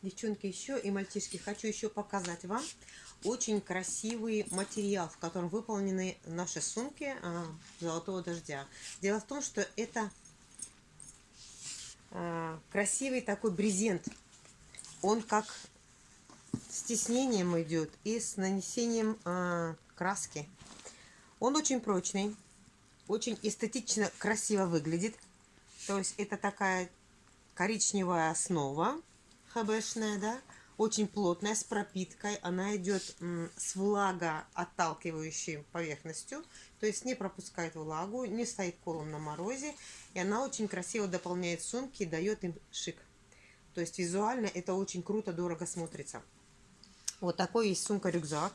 Девчонки, еще и мальчишки, хочу еще показать вам очень красивый материал, в котором выполнены наши сумки а, золотого дождя. Дело в том, что это а, красивый такой брезент. Он как с тиснением идет и с нанесением а, краски. Он очень прочный, очень эстетично красиво выглядит. То есть это такая коричневая основа хбшная, да, очень плотная, с пропиткой. Она идет с влагоотталкивающей поверхностью, то есть не пропускает влагу, не стоит колом на морозе. И она очень красиво дополняет сумки и дает им шик. То есть визуально это очень круто, дорого смотрится. Вот такой есть сумка-рюкзак.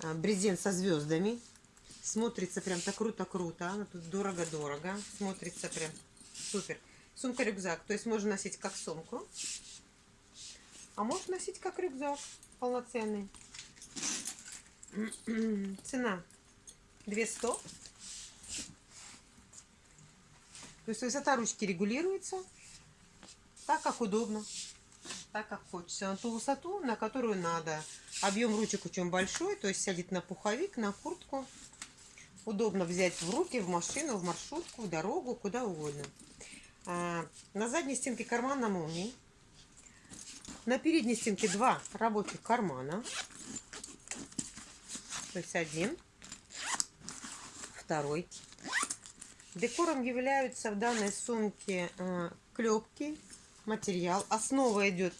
А, брезент со звездами. Смотрится прям так круто-круто. Она тут дорого-дорого. Смотрится прям супер. Сумка-рюкзак. То есть можно носить как сумку. А можно носить как рюкзак полноценный. Цена 200. То есть высота ручки регулируется так, как удобно, так, как хочется. На ту высоту, на которую надо. Объем ручек очень большой, то есть сядет на пуховик, на куртку. Удобно взять в руки, в машину, в маршрутку, в дорогу, куда угодно. А, на задней стенке карман на молнии. На передней стенке два рабочих кармана. То есть один, второй. Декором являются в данной сумке э, клепки, материал. Основа идет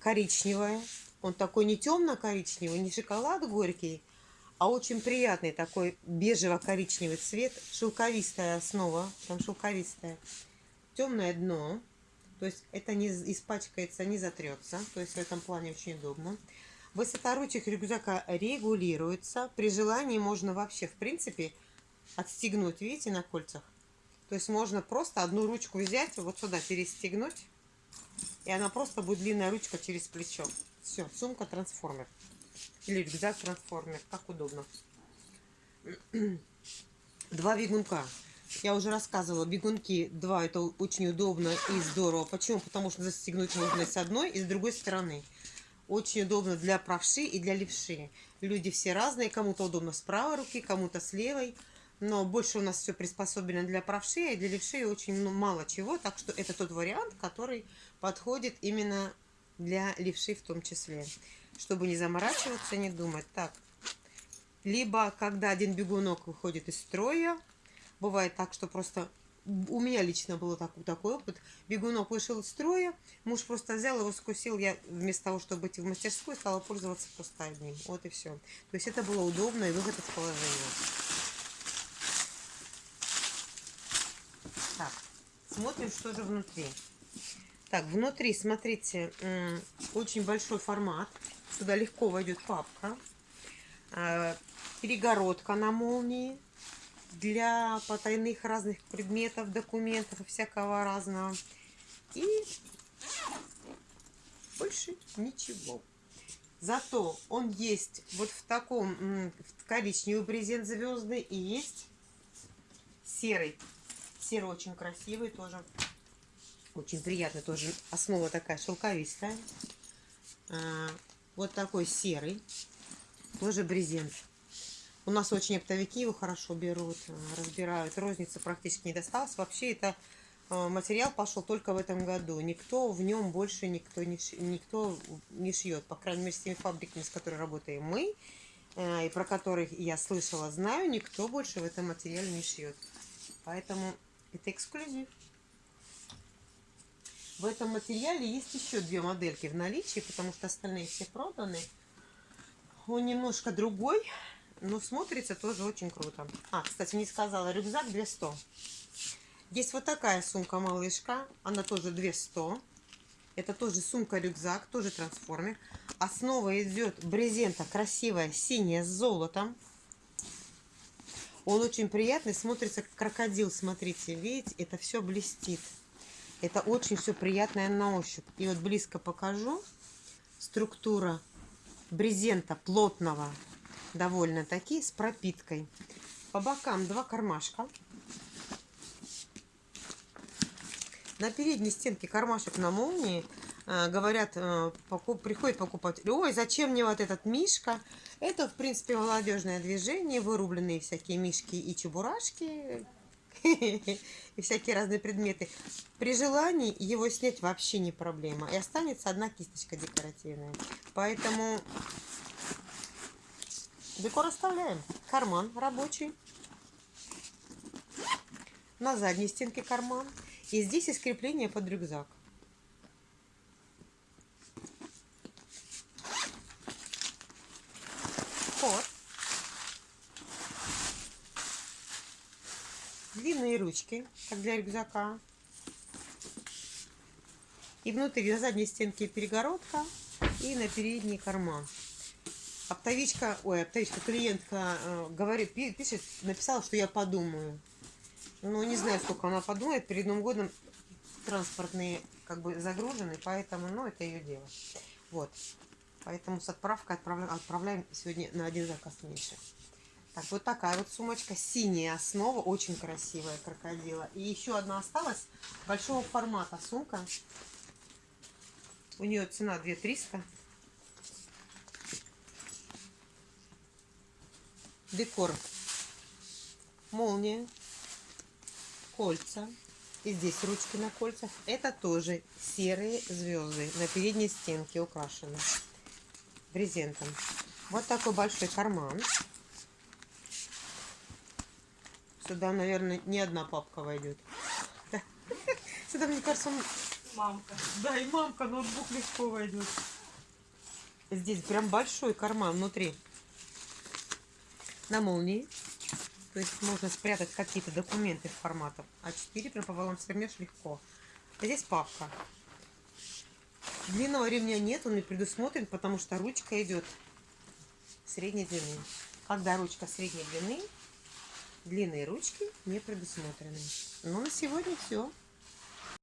коричневая. Он такой не темно-коричневый, не шоколад горький, а очень приятный такой бежево-коричневый цвет. Шелковистая основа, там шелковистая темное дно, то есть это не испачкается, не затрется, то есть в этом плане очень удобно. Высота ручек рюкзака регулируется. При желании можно вообще, в принципе, отстегнуть, видите, на кольцах. То есть можно просто одну ручку взять, вот сюда перестегнуть, и она просто будет длинная ручка через плечо. Все, сумка трансформер. Или рюкзак трансформер, как удобно. Два бегунка. Я уже рассказывала, бегунки два это очень удобно и здорово. Почему? Потому что застегнуть можно с одной и с другой стороны. Очень удобно для правши и для левши. Люди все разные, кому-то удобно с правой руки, кому-то с левой. Но больше у нас все приспособлено для правши, а для левши очень мало чего. Так что это тот вариант, который подходит именно для левши в том числе. Чтобы не заморачиваться, не думать. Так, либо когда один бегунок выходит из строя, Бывает так, что просто у меня лично был так, такой опыт. Бегунок вышел из строя, муж просто взял его, скусил. Я вместо того, чтобы идти в мастерскую, стала пользоваться просто одним. Вот и все. То есть это было удобно и выход из положения. Так, смотрим, что же внутри. Так, внутри, смотрите, очень большой формат. Сюда легко войдет папка. А, перегородка на молнии для потайных разных предметов, документов и всякого разного. И больше ничего. Зато он есть вот в таком в коричневый брезент звездный и есть серый. Серый очень красивый тоже. Очень приятный тоже. Основа такая шелковистая. А, вот такой серый. Тоже брезент. У нас очень оптовики его хорошо берут, э, разбирают. Розница практически не досталась. Вообще это э, материал пошел только в этом году. Никто в нем больше никто не, никто не шьет. По крайней мере, с теми фабриками, с которыми работаем мы, э, и про которых я слышала, знаю, никто больше в этом материале не шьет. Поэтому это эксклюзив. В этом материале есть еще две модельки в наличии, потому что остальные все проданы. Он немножко другой. Ну, смотрится тоже очень круто. А, кстати, не сказала, рюкзак 200. Есть вот такая сумка-малышка. Она тоже 200. Это тоже сумка-рюкзак, тоже трансформер. Основа идет брезента красивая, синяя, с золотом. Он очень приятный, смотрится как крокодил, смотрите, видите, это все блестит. Это очень все приятное на ощупь. И вот близко покажу. Структура брезента плотного довольно-таки с пропиткой. По бокам два кармашка. На передней стенке кармашек на молнии. Э, говорят, э, приходит покупатель, ой, зачем мне вот этот мишка? Это, в принципе, молодежное движение, вырубленные всякие мишки и чебурашки, и всякие разные предметы. При желании его снять вообще не проблема. И останется одна кисточка декоративная. Поэтому декор оставляем. Карман рабочий. На задней стенке карман. И здесь есть крепление под рюкзак. Вход. Длинные ручки, как для рюкзака. И внутри на задней стенке перегородка и на передний карман. Оптовичка, ой, оптовичка, клиентка э, говорит, пишет, написала, что я подумаю. Ну, не знаю, сколько она подумает. Перед Новым годом транспортные как бы загружены, поэтому, ну, это ее дело. Вот. Поэтому с отправкой отправляем, отправляем сегодня на один заказ меньше. Так, вот такая вот сумочка. Синяя основа, очень красивая крокодила. И еще одна осталась, большого формата сумка. У нее цена 2300. Декор. Молния кольца. И здесь ручки на кольцах. Это тоже серые звезды на передней стенке украшены брезентом. Вот такой большой карман. Сюда, наверное, не одна папка войдет. Сюда, мне кажется, мамка. Да, и мамка, ноутбук легко войдет. Здесь прям большой карман внутри. На молнии. То есть можно спрятать какие-то документы в форматах. А4 прям пополам свернешь легко. Здесь папка. Длинного ремня нет, он не предусмотрен, потому что ручка идет средней длины. Когда ручка средней длины, длинные ручки не предусмотрены. Ну, на сегодня все.